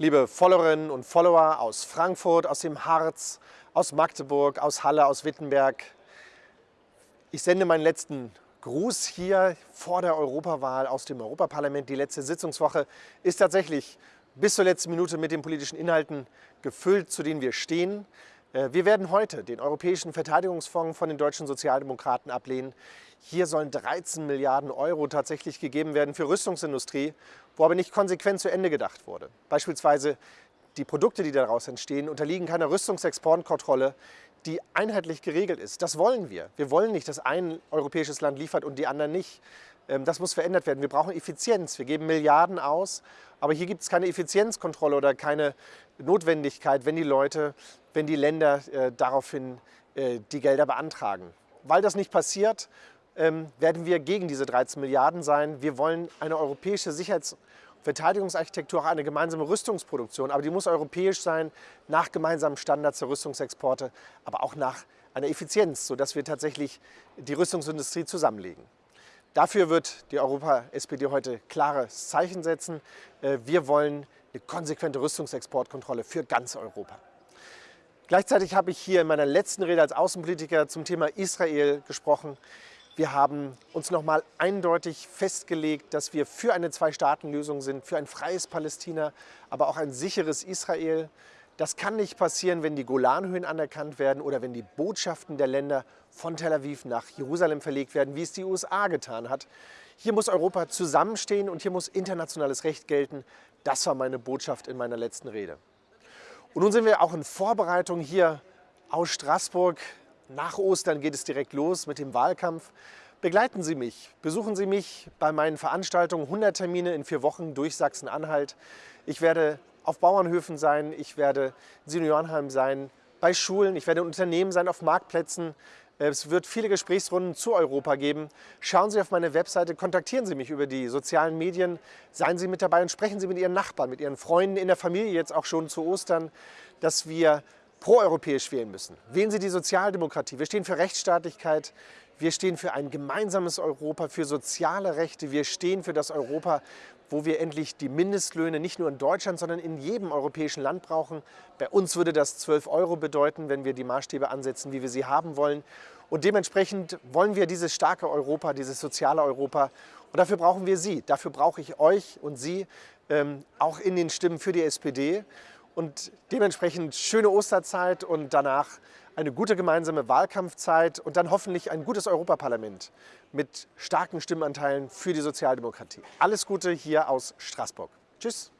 liebe Followerinnen und Follower aus Frankfurt, aus dem Harz, aus Magdeburg, aus Halle, aus Wittenberg. Ich sende meinen letzten Gruß hier vor der Europawahl aus dem Europaparlament. Die letzte Sitzungswoche ist tatsächlich bis zur letzten Minute mit den politischen Inhalten gefüllt, zu denen wir stehen. Äh, wir werden heute den Europäischen Verteidigungsfonds von den deutschen Sozialdemokraten ablehnen. Hier sollen 13 Milliarden Euro tatsächlich gegeben werden für Rüstungsindustrie, wo aber nicht konsequent zu Ende gedacht wurde. Beispielsweise die Produkte, die daraus entstehen, unterliegen keiner Rüstungsexportkontrolle, die einheitlich geregelt ist. Das wollen wir. Wir wollen nicht, dass ein europäisches Land liefert und die anderen nicht. Ähm, das muss verändert werden. Wir brauchen Effizienz. Wir geben Milliarden aus, aber hier gibt es keine Effizienzkontrolle oder keine Notwendigkeit, wenn die Leute, wenn die Länder äh, daraufhin äh, die Gelder beantragen. Weil das nicht passiert, ähm, werden wir gegen diese 13 Milliarden sein. Wir wollen eine europäische Sicherheits- und Verteidigungsarchitektur, eine gemeinsame Rüstungsproduktion, aber die muss europäisch sein, nach gemeinsamen Standards der Rüstungsexporte, aber auch nach einer Effizienz, sodass wir tatsächlich die Rüstungsindustrie zusammenlegen. Dafür wird die Europa-SPD heute klares Zeichen setzen. Äh, wir wollen eine konsequente Rüstungsexportkontrolle für ganz Europa. Gleichzeitig habe ich hier in meiner letzten Rede als Außenpolitiker zum Thema Israel gesprochen. Wir haben uns nochmal eindeutig festgelegt, dass wir für eine Zwei-Staaten-Lösung sind, für ein freies Palästina, aber auch ein sicheres Israel. Das kann nicht passieren, wenn die Golanhöhen anerkannt werden oder wenn die Botschaften der Länder von Tel Aviv nach Jerusalem verlegt werden, wie es die USA getan hat. Hier muss Europa zusammenstehen und hier muss internationales Recht gelten. Das war meine Botschaft in meiner letzten Rede. Und nun sind wir auch in Vorbereitung hier aus Straßburg. Nach Ostern geht es direkt los mit dem Wahlkampf. Begleiten Sie mich, besuchen Sie mich bei meinen Veranstaltungen, 100 Termine in vier Wochen durch Sachsen-Anhalt. Ich werde auf Bauernhöfen sein, ich werde in Seniorenheim sein, bei Schulen, ich werde in Unternehmen sein, auf Marktplätzen. Es wird viele Gesprächsrunden zu Europa geben. Schauen Sie auf meine Webseite, kontaktieren Sie mich über die sozialen Medien, seien Sie mit dabei und sprechen Sie mit Ihren Nachbarn, mit Ihren Freunden in der Familie jetzt auch schon zu Ostern, dass wir proeuropäisch wählen müssen. Wählen Sie die Sozialdemokratie. Wir stehen für Rechtsstaatlichkeit, wir stehen für ein gemeinsames Europa, für soziale Rechte. Wir stehen für das Europa, wo wir endlich die Mindestlöhne nicht nur in Deutschland, sondern in jedem europäischen Land brauchen. Bei uns würde das 12 Euro bedeuten, wenn wir die Maßstäbe ansetzen, wie wir sie haben wollen. Und dementsprechend wollen wir dieses starke Europa, dieses soziale Europa. Und dafür brauchen wir Sie. Dafür brauche ich euch und Sie ähm, auch in den Stimmen für die SPD. Und dementsprechend schöne Osterzeit und danach eine gute gemeinsame Wahlkampfzeit und dann hoffentlich ein gutes Europaparlament mit starken Stimmenanteilen für die Sozialdemokratie. Alles Gute hier aus Straßburg. Tschüss.